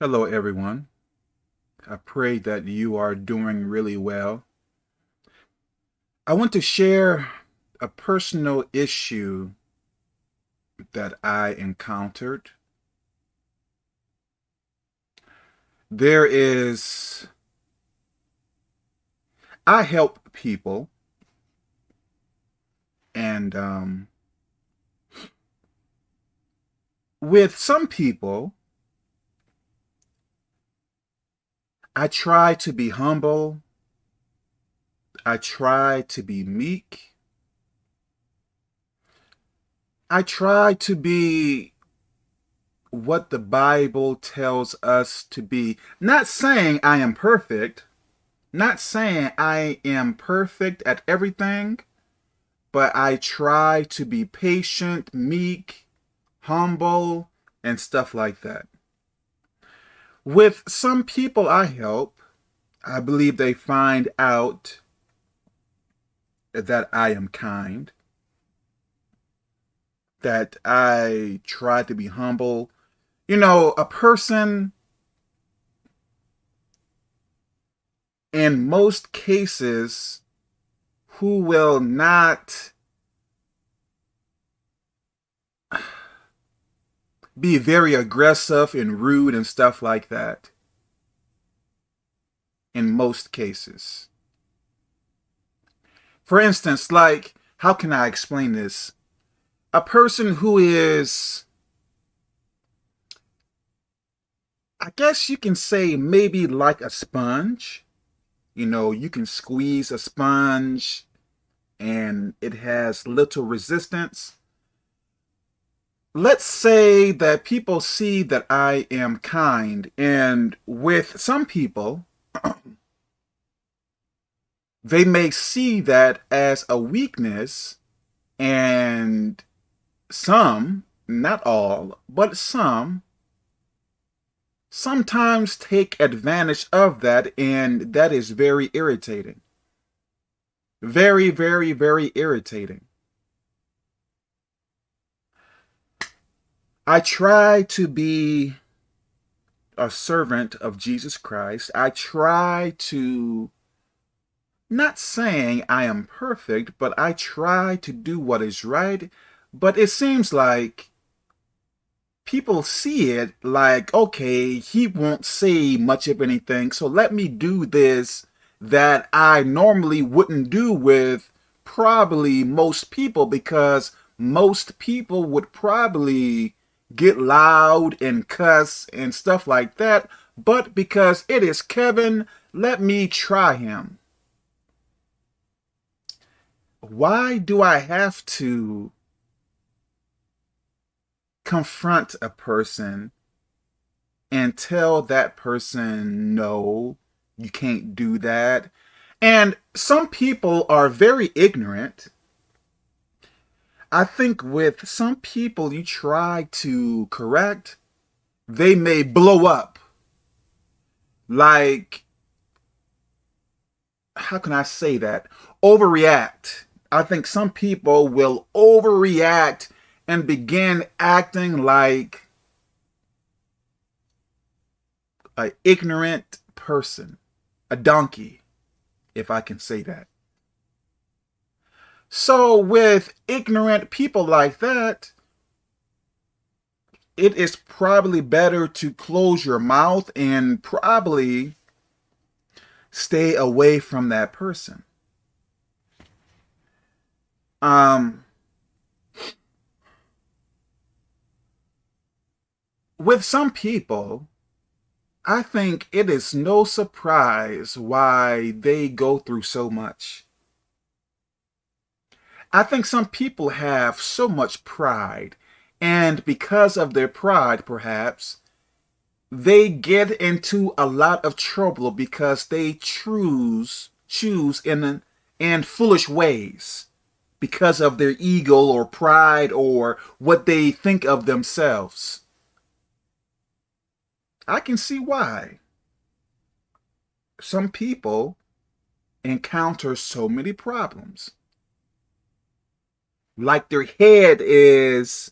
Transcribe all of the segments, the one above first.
Hello, everyone. I pray that you are doing really well. I want to share a personal issue that I encountered. There is, I help people and um, with some people, I try to be humble. I try to be meek. I try to be what the Bible tells us to be. Not saying I am perfect, not saying I am perfect at everything, but I try to be patient, meek, humble, and stuff like that. With some people I help, I believe they find out that I am kind, that I try to be humble. You know, a person in most cases who will not be very aggressive and rude and stuff like that. In most cases. For instance, like, how can I explain this? A person who is, I guess you can say maybe like a sponge. You know, you can squeeze a sponge and it has little resistance let's say that people see that I am kind, and with some people, they may see that as a weakness, and some, not all, but some, sometimes take advantage of that, and that is very irritating. Very, very, very irritating. I try to be a servant of Jesus Christ. I try to, not saying I am perfect, but I try to do what is right. But it seems like people see it like, okay, he won't say much of anything, so let me do this that I normally wouldn't do with probably most people because most people would probably get loud and cuss and stuff like that, but because it is Kevin, let me try him. Why do I have to confront a person and tell that person, no, you can't do that? And some people are very ignorant I think with some people you try to correct, they may blow up. Like, how can I say that? Overreact. I think some people will overreact and begin acting like an ignorant person, a donkey, if I can say that. So with ignorant people like that, it is probably better to close your mouth and probably stay away from that person. Um, with some people, I think it is no surprise why they go through so much. I think some people have so much pride, and because of their pride, perhaps, they get into a lot of trouble because they choose choose in in foolish ways because of their ego or pride or what they think of themselves. I can see why. Some people encounter so many problems like their head is,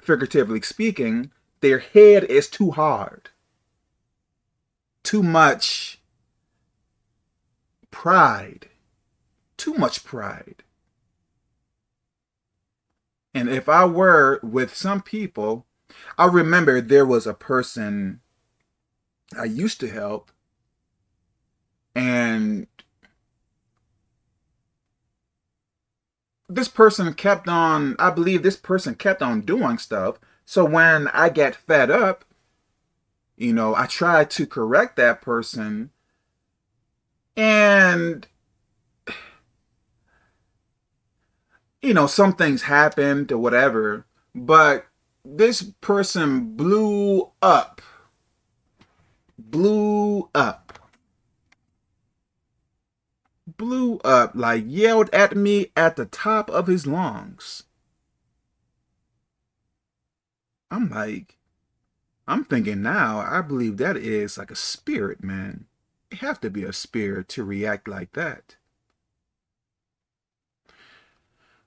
figuratively speaking, their head is too hard. too much pride. Too much pride. And if I were with some people, I remember there was a person I used to help, and this person kept on, I believe this person kept on doing stuff. So when I get fed up, you know, I try to correct that person and you know, some things happened or whatever, but this person blew up. Blew up. Blew like yelled at me at the top of his lungs. I'm like, I'm thinking now, I believe that is like a spirit, man. You have to be a spirit to react like that.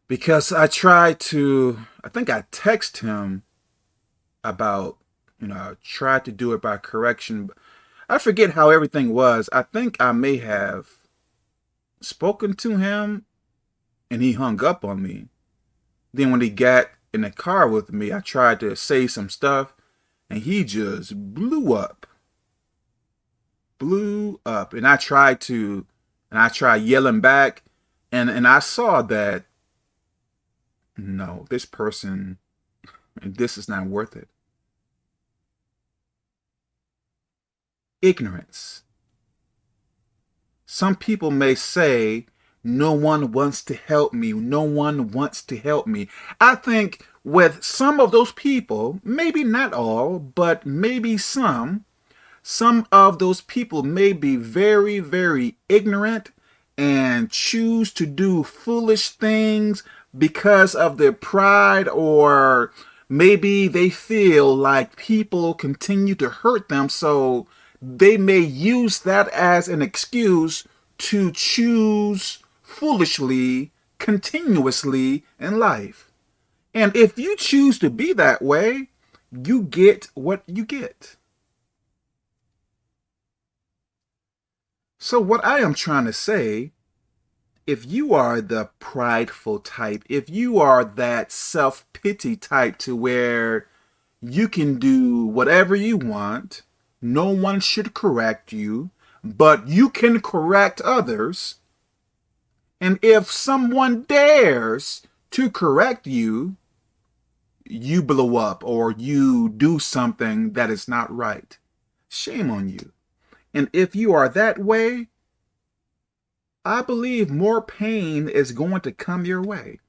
Because I tried to, I think I text him about, you know, I tried to do it by correction. I forget how everything was. I think I may have spoken to him and he hung up on me. Then when he got in the car with me, I tried to say some stuff and he just blew up. Blew up. And I tried to, and I tried yelling back and, and I saw that, no, this person, this is not worth it. ignorance. Some people may say, no one wants to help me. No one wants to help me. I think with some of those people, maybe not all, but maybe some, some of those people may be very, very ignorant and choose to do foolish things because of their pride or maybe they feel like people continue to hurt them. So they may use that as an excuse to choose foolishly continuously in life. And if you choose to be that way, you get what you get. So what I am trying to say, if you are the prideful type, if you are that self-pity type to where you can do whatever you want, no one should correct you, but you can correct others. And if someone dares to correct you, you blow up or you do something that is not right. Shame on you. And if you are that way, I believe more pain is going to come your way.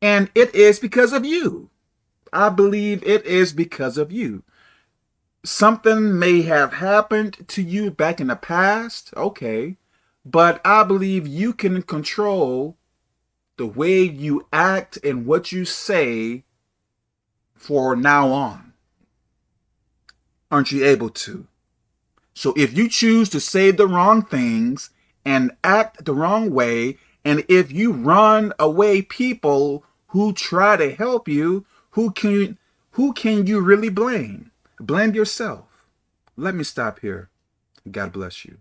And it is because of you. I believe it is because of you something may have happened to you back in the past, okay, but I believe you can control the way you act and what you say for now on. Aren't you able to? So if you choose to say the wrong things and act the wrong way, and if you run away people who try to help you, who can who can you really blame? Blame yourself. Let me stop here. God bless you.